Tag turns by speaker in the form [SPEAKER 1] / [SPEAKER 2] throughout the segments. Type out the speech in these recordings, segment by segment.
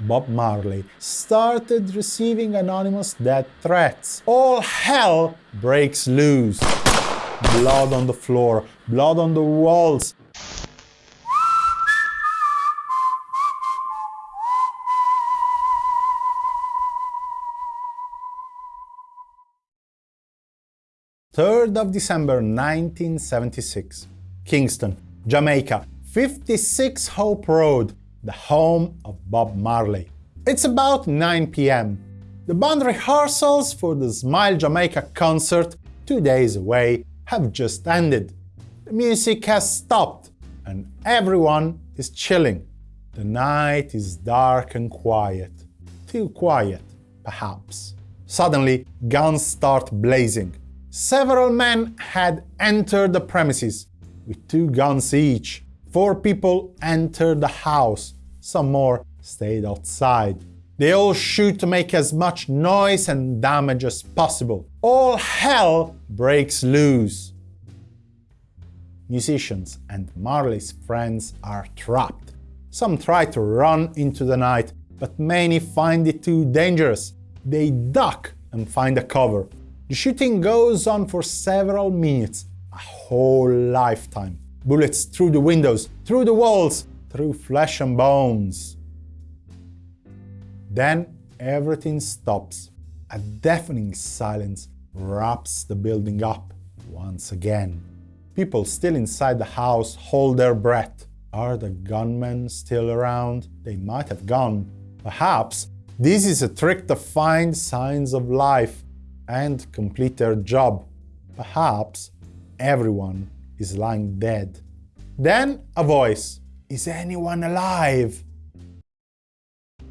[SPEAKER 1] Bob Marley, started receiving anonymous death threats. All hell breaks loose. Blood on the floor, blood on the walls, 3rd of December 1976, Kingston, Jamaica, 56 Hope Road, the home of Bob Marley. It's about 9 p.m. The band rehearsals for the Smile Jamaica concert, two days away, have just ended. The music has stopped and everyone is chilling. The night is dark and quiet. Too quiet, perhaps. Suddenly, guns start blazing. Several men had entered the premises with two guns each. Four people entered the house, some more stayed outside. They all shoot to make as much noise and damage as possible. All hell breaks loose. Musicians and Marley's friends are trapped. Some try to run into the night, but many find it too dangerous. They duck and find a cover. The shooting goes on for several minutes, a whole lifetime. Bullets through the windows, through the walls, through flesh and bones. Then everything stops. A deafening silence wraps the building up once again. People still inside the house hold their breath. Are the gunmen still around? They might have gone. Perhaps this is a trick to find signs of life and complete their job. Perhaps everyone is lying dead. Then a voice, is anyone alive?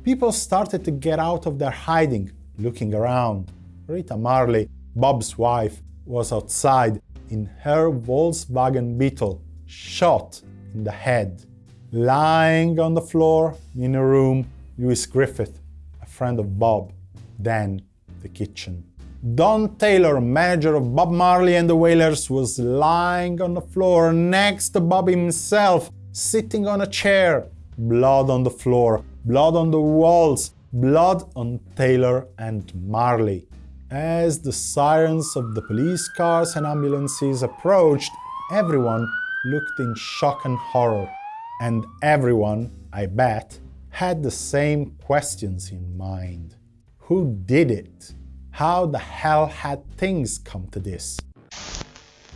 [SPEAKER 1] People started to get out of their hiding, looking around. Rita Marley, Bob's wife, was outside in her Volkswagen Beetle, shot in the head. Lying on the floor in a room, Lewis Griffith, a friend of Bob, then the kitchen. Don Taylor, manager of Bob Marley and the Wailers, was lying on the floor next to Bob himself, sitting on a chair. Blood on the floor, blood on the walls, blood on Taylor and Marley. As the sirens of the police cars and ambulances approached, everyone looked in shock and horror. And everyone, I bet, had the same questions in mind. Who did it? How the hell had things come to this?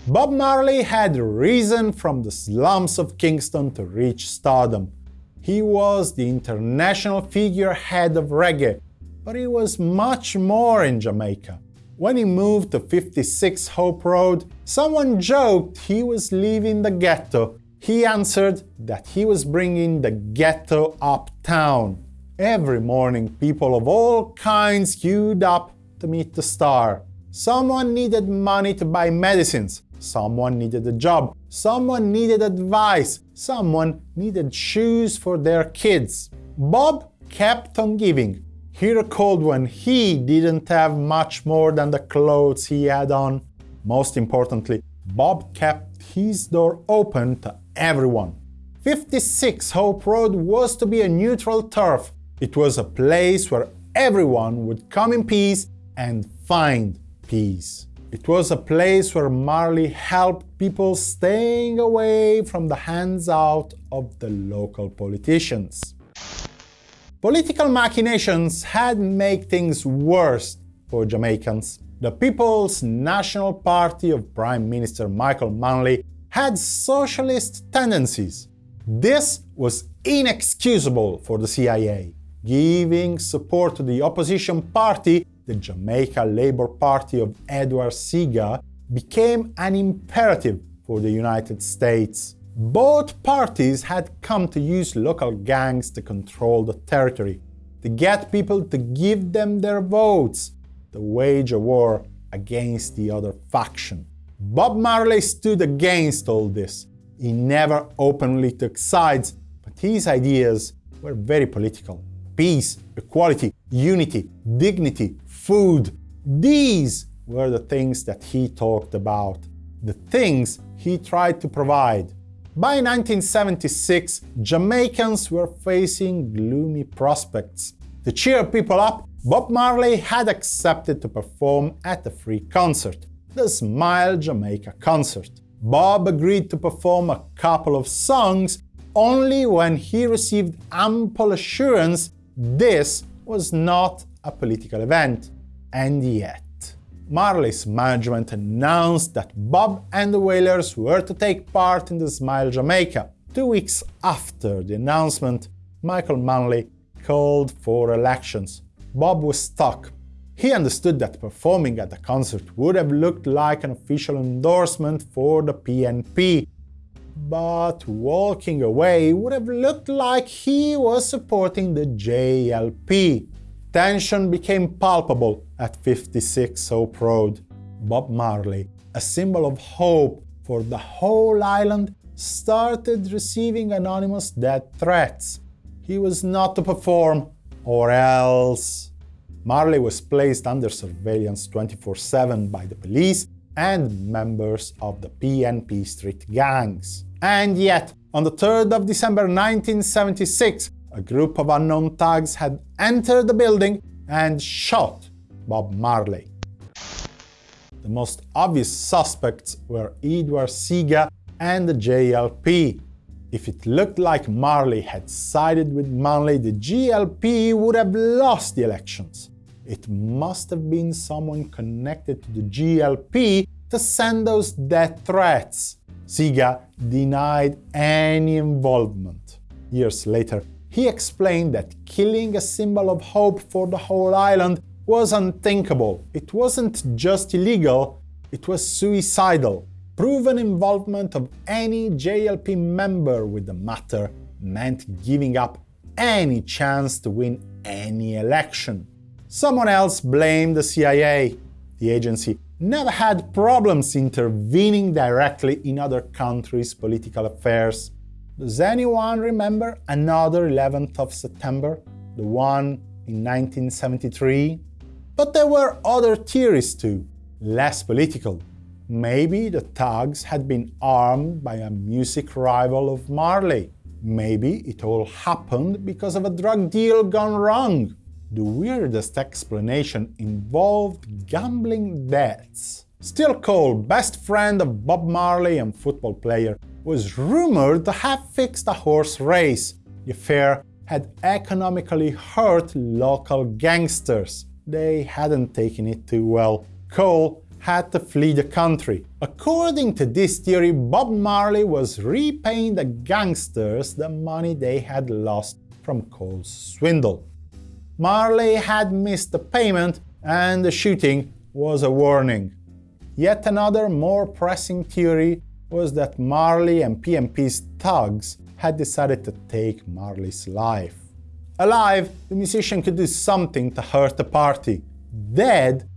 [SPEAKER 1] Bob Marley had risen from the slums of Kingston to reach stardom. He was the international figurehead of reggae, but he was much more in Jamaica. When he moved to 56 Hope Road, someone joked he was leaving the ghetto. He answered that he was bringing the ghetto uptown. Every morning, people of all kinds queued up to meet the star. Someone needed money to buy medicines. Someone needed a job. Someone needed advice. Someone needed shoes for their kids. Bob kept on giving. He recalled when he didn't have much more than the clothes he had on. Most importantly, Bob kept his door open to everyone. 56 Hope Road was to be a neutral turf. It was a place where everyone would come in peace and find peace. It was a place where Marley helped people staying away from the hands out of the local politicians. Political machinations had made things worse for Jamaicans. The People's National Party of Prime Minister Michael Manley had socialist tendencies. This was inexcusable for the CIA. Giving support to the opposition party the Jamaica Labour Party of Edward Seaga became an imperative for the United States. Both parties had come to use local gangs to control the territory, to get people to give them their votes, to wage a war against the other faction. Bob Marley stood against all this. He never openly took sides, but his ideas were very political. Peace, equality, unity, dignity, food. These were the things that he talked about, the things he tried to provide. By 1976, Jamaicans were facing gloomy prospects. To cheer people up, Bob Marley had accepted to perform at a free concert, the Smile Jamaica concert. Bob agreed to perform a couple of songs only when he received ample assurance this was not a political event. And yet, Marley's management announced that Bob and the Wailers were to take part in the Smile Jamaica. Two weeks after the announcement, Michael Manley called for elections. Bob was stuck. He understood that performing at the concert would have looked like an official endorsement for the PNP, but walking away would have looked like he was supporting the JLP. Tension became palpable at 56 Hope Road. Bob Marley, a symbol of hope for the whole island, started receiving anonymous death threats. He was not to perform, or else. Marley was placed under surveillance 24-7 by the police and members of the PNP street gangs. And yet, on the 3rd of December 1976, a group of unknown thugs had entered the building and shot Bob Marley. The most obvious suspects were Edward Seaga and the JLP. If it looked like Marley had sided with Manley, the JLP would have lost the elections. It must have been someone connected to the JLP to send those death threats. Seaga denied any involvement. Years later, he explained that killing a symbol of hope for the whole island was unthinkable. It wasn't just illegal, it was suicidal. Proven involvement of any JLP member with the matter meant giving up any chance to win any election. Someone else blamed the CIA. The agency never had problems intervening directly in other countries' political affairs. Does anyone remember another 11th of September, the one in 1973? But there were other theories too, less political. Maybe the thugs had been armed by a music rival of Marley. Maybe it all happened because of a drug deal gone wrong. The weirdest explanation involved gambling debts. Skill Cole, best friend of Bob Marley and football player, was rumored to have fixed a horse race. The affair had economically hurt local gangsters. They hadn't taken it too well. Cole had to flee the country. According to this theory, Bob Marley was repaying the gangsters the money they had lost from Cole's swindle. Marley had missed the payment and the shooting was a warning. Yet another more pressing theory was that Marley and PNP's thugs had decided to take Marley's life. Alive, the musician could do something to hurt the party. Dead,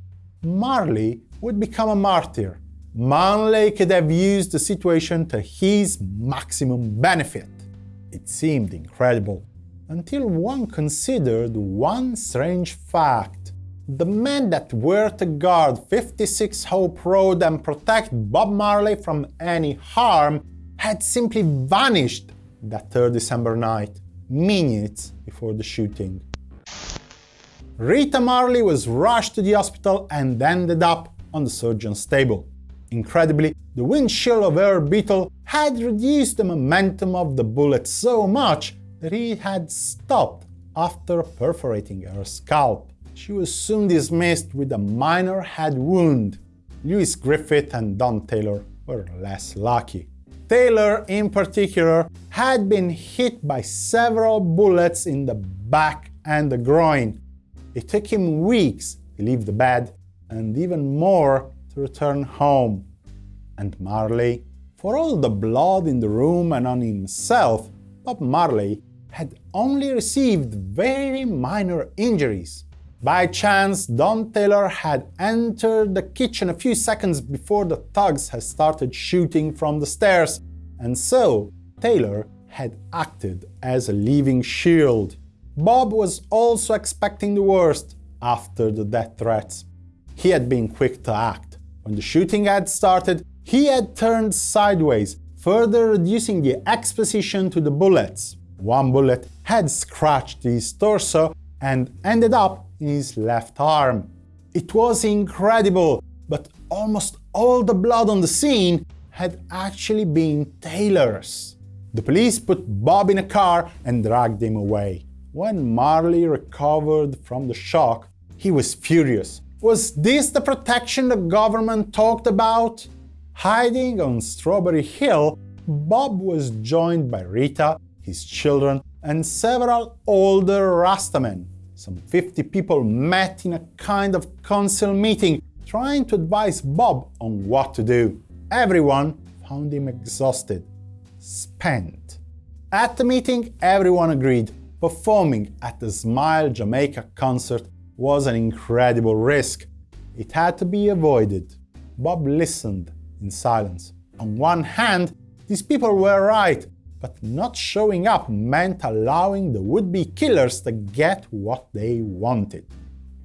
[SPEAKER 1] Marley would become a martyr. Manley could have used the situation to his maximum benefit. It seemed incredible, until one considered one strange fact. The men that were to guard 56 Hope Road and protect Bob Marley from any harm had simply vanished that 3rd December night, minutes before the shooting. Rita Marley was rushed to the hospital and ended up on the surgeon's table. Incredibly, the windshield of her Beetle had reduced the momentum of the bullet so much that it had stopped after perforating her scalp. She was soon dismissed with a minor head wound. Lewis Griffith and Don Taylor were less lucky. Taylor, in particular, had been hit by several bullets in the back and the groin. It took him weeks to leave the bed, and even more to return home. And Marley? For all the blood in the room and on himself, Bob Marley had only received very minor injuries. By chance, Don Taylor had entered the kitchen a few seconds before the thugs had started shooting from the stairs, and so Taylor had acted as a living shield. Bob was also expecting the worst after the death threats. He had been quick to act. When the shooting had started, he had turned sideways, further reducing the exposition to the bullets. One bullet had scratched his torso and ended up in his left arm. It was incredible, but almost all the blood on the scene had actually been Taylor's. The police put Bob in a car and dragged him away. When Marley recovered from the shock, he was furious. Was this the protection the government talked about? Hiding on Strawberry Hill, Bob was joined by Rita, his children, and several older Rastamen. Some 50 people met in a kind of council meeting, trying to advise Bob on what to do. Everyone found him exhausted, spent. At the meeting, everyone agreed performing at the Smile Jamaica concert was an incredible risk. It had to be avoided. Bob listened in silence. On one hand, these people were right, but not showing up meant allowing the would-be killers to get what they wanted.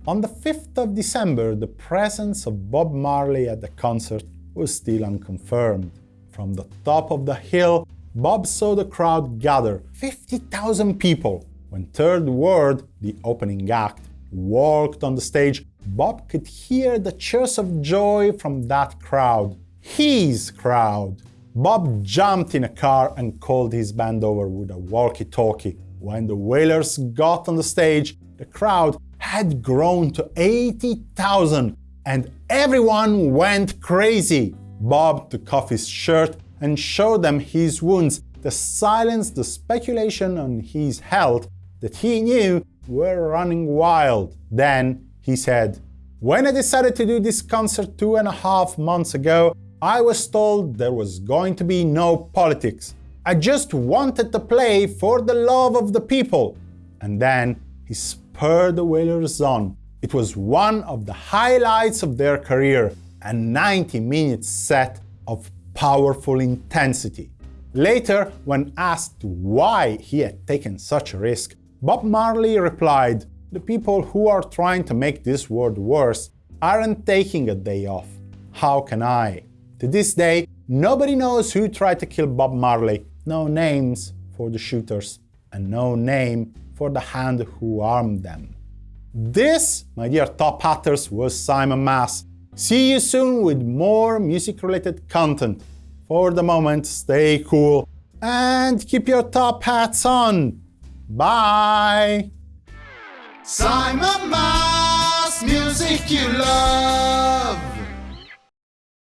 [SPEAKER 1] On the 5th of December, the presence of Bob Marley at the concert was still unconfirmed. From the top of the hill, Bob saw the crowd gather, 50,000 people. When Third World, the opening act, walked on the stage, Bob could hear the cheers of joy from that crowd. His crowd. Bob jumped in a car and called his band over with a walkie-talkie. When the Wailers got on the stage, the crowd had grown to 80,000 and everyone went crazy. Bob took off his shirt and showed them his wounds to silence the speculation on his health that he knew were running wild. Then he said, When I decided to do this concert two and a half months ago, I was told there was going to be no politics. I just wanted to play for the love of the people. And then he spurred the Wailers on. It was one of the highlights of their career, a 90-minute set of powerful intensity. Later, when asked why he had taken such a risk, Bob Marley replied, The people who are trying to make this world worse aren't taking a day off. How can I? To this day, nobody knows who tried to kill Bob Marley, no names for the shooters, and no name for the hand who armed them. This, my dear top hatters, was Simon Mas. See you soon with more music-related content. For the moment, stay cool and keep your top hats on. Bye!
[SPEAKER 2] Simon Mas, music you love.